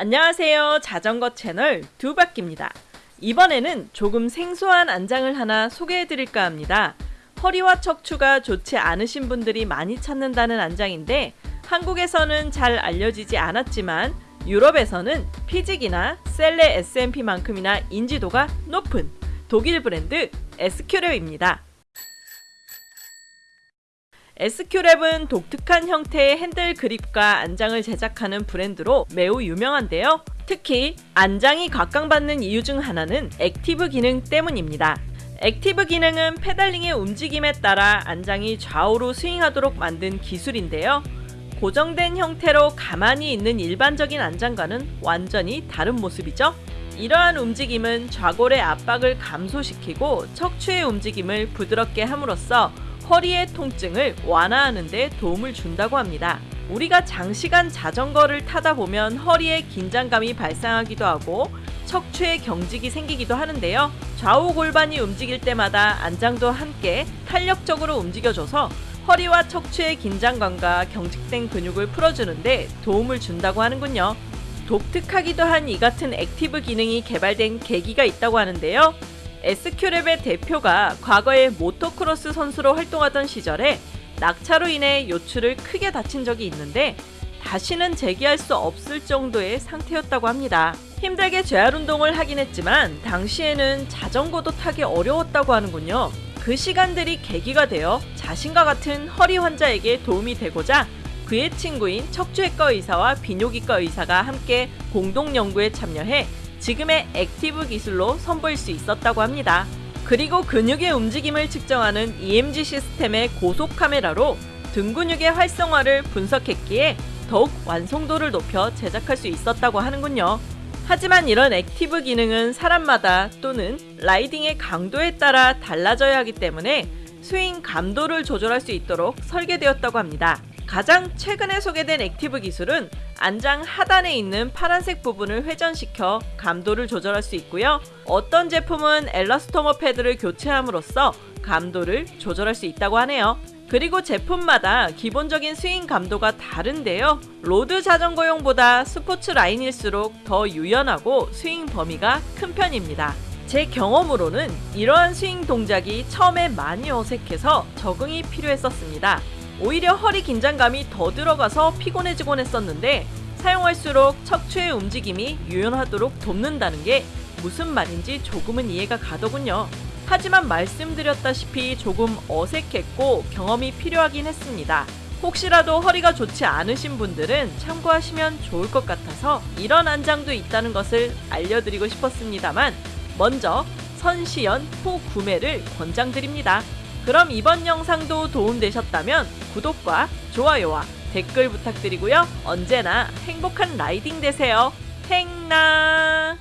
안녕하세요. 자전거 채널 두바퀴입니다. 이번에는 조금 생소한 안장을 하나 소개해 드릴까 합니다. 허리와 척추가 좋지 않으신 분들이 많이 찾는다는 안장인데 한국에서는 잘 알려지지 않았지만 유럽에서는 피직이나 셀레 SMP만큼이나 인지도가 높은 독일 브랜드 SQlab입니다. SQlab은 독특한 형태의 핸들 그립과 안장을 제작하는 브랜드로 매우 유명한데요. 특히 안장이 각광받는 이유 중 하나는 active 기능 때문입니다. active 기능은 페달링의 움직임에 따라 안장이 좌우로 스윙하도록 만든 기술인데요. 고정된 형태로 가만히 있는 일반적인 안장과는 완전히 다른 모습이죠. 이러한 움직임은 좌골의 압박을 감소시키고 척추의 움직임을 부드럽게 함으로써 허리의 통증을 완화하는 데 도움을 준다고 합니다. 우리가 장시간 자전거를 타다 보면 허리에 긴장감이 발생하기도 하고 척추에 경직이 생기기도 하는데요. 좌우 골반이 움직일 때마다 안장도 함께 탄력적으로 움직여줘서 허리와 척추의 긴장감과 경직된 근육을 풀어주는데 도움을 준다고 하는군요. 독특하기도 한 이 같은 active 기능이 개발된 계기가 있다고 하는데요. SQlab의 대표가 과거에 모토크로스 선수로 활동하던 시절에 낙차로 인해 요추를 크게 다친 적이 있는데 다시는 재기할 수 없을 정도의 상태였다고 합니다. 힘들게 재활 운동을 하긴 했지만 당시에는 자전거도 타기 어려웠다고 하는군요. 그 시간들이 계기가 되어 자신과 같은 허리 환자에게 도움이 되고자 그의 친구인 척추외과 의사와 비뇨기과 의사가 함께 공동 연구에 참여해 지금의 active 기술로 선보일 수 있었다고 합니다. 그리고 근육의 움직임을 측정하는 EMG 시스템의 고속 카메라로 등 근육의 활성화를 분석했기에 더욱 완성도를 높여 제작할 수 있었다고 하는군요. 하지만 이런 active 기능은 사람마다 또는 riding의 강도에 따라 달라져야 하기 때문에 스윙 감도를 조절할 수 있도록 설계되었다고 합니다. 가장 최근에 소개된 active 기술은 안장 하단에 있는 파란색 부분을 회전시켜 감도를 조절할 수 있고요. 어떤 제품은 엘라스토머 패드를 교체함으로써 감도를 조절할 수 있다고 하네요. 그리고 제품마다 기본적인 스윙 감도가 다른데요. road 자전거용보다 스포츠 라인일수록 더 유연하고 스윙 범위가 큰 편입니다. 제 경험으로는 이러한 스윙 동작이 처음에 많이 어색해서 적응이 필요했었습니다. 오히려 허리 긴장감이 더 들어가서 피곤해지곤 했었는데 사용할수록 척추의 움직임이 유연하도록 돕는다는 게 무슨 말인지 조금은 이해가 가더군요. 하지만 말씀드렸다시피 조금 어색했고 경험이 필요하긴 했습니다. 혹시라도 허리가 좋지 않으신 분들은 참고하시면 좋을 것 같아서 이런 안장도 있다는 것을 알려드리고 싶었습니다만 먼저 선시연 후 구매를 권장드립니다. 그럼 이번 영상도 도움되셨다면 구독과 좋아요와 댓글 부탁드리고요. 언제나 행복한 라이딩 되세요. 행나